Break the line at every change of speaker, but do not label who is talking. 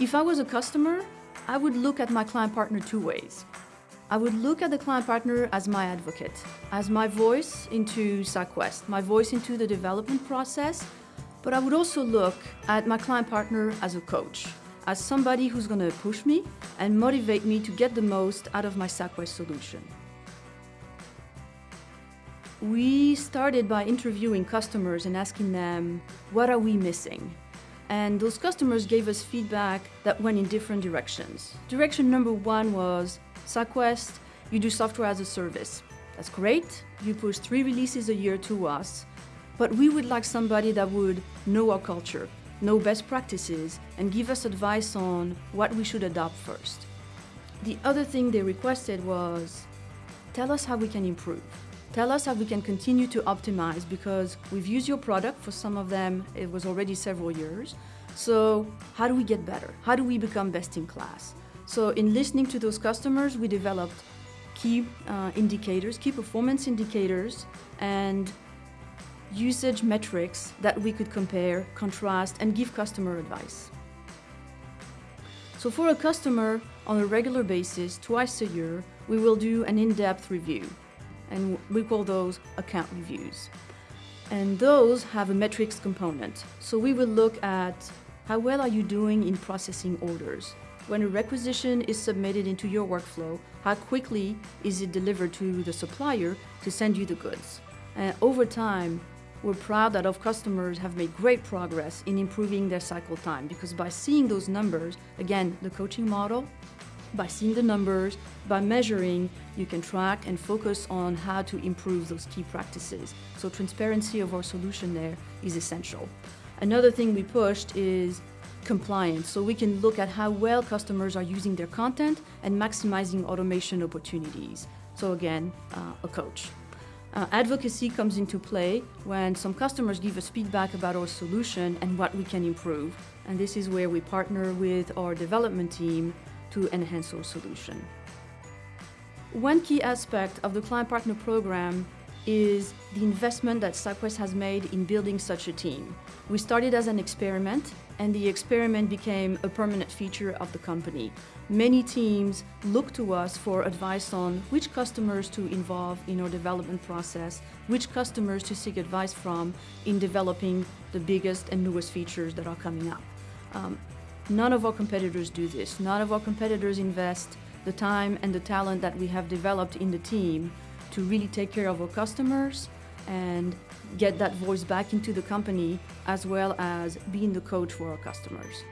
If I was a customer, I would look at my client partner two ways. I would look at the client partner as my advocate, as my voice into SciQuest, my voice into the development process, but I would also look at my client partner as a coach, as somebody who's going to push me and motivate me to get the most out of my SciQuest solution. We started by interviewing customers and asking them, what are we missing? And those customers gave us feedback that went in different directions. Direction number one was, SciQuest, you do software as a service. That's great, you push three releases a year to us, but we would like somebody that would know our culture, know best practices, and give us advice on what we should adopt first. The other thing they requested was, tell us how we can improve. Tell us how we can continue to optimize because we've used your product, for some of them it was already several years. So how do we get better? How do we become best in class? So in listening to those customers, we developed key uh, indicators, key performance indicators, and usage metrics that we could compare, contrast, and give customer advice. So for a customer, on a regular basis, twice a year, we will do an in-depth review and we call those account reviews. And those have a metrics component. So we will look at how well are you doing in processing orders? When a requisition is submitted into your workflow, how quickly is it delivered to the supplier to send you the goods? And over time, we're proud that our customers have made great progress in improving their cycle time because by seeing those numbers, again, the coaching model, by seeing the numbers, by measuring, you can track and focus on how to improve those key practices. So transparency of our solution there is essential. Another thing we pushed is compliance. So we can look at how well customers are using their content and maximizing automation opportunities. So again, uh, a coach. Uh, advocacy comes into play when some customers give us feedback about our solution and what we can improve. And this is where we partner with our development team to enhance our solution. One key aspect of the Client Partner Program is the investment that SciQuest has made in building such a team. We started as an experiment, and the experiment became a permanent feature of the company. Many teams look to us for advice on which customers to involve in our development process, which customers to seek advice from in developing the biggest and newest features that are coming up. Um, None of our competitors do this. None of our competitors invest the time and the talent that we have developed in the team to really take care of our customers and get that voice back into the company as well as being the coach for our customers.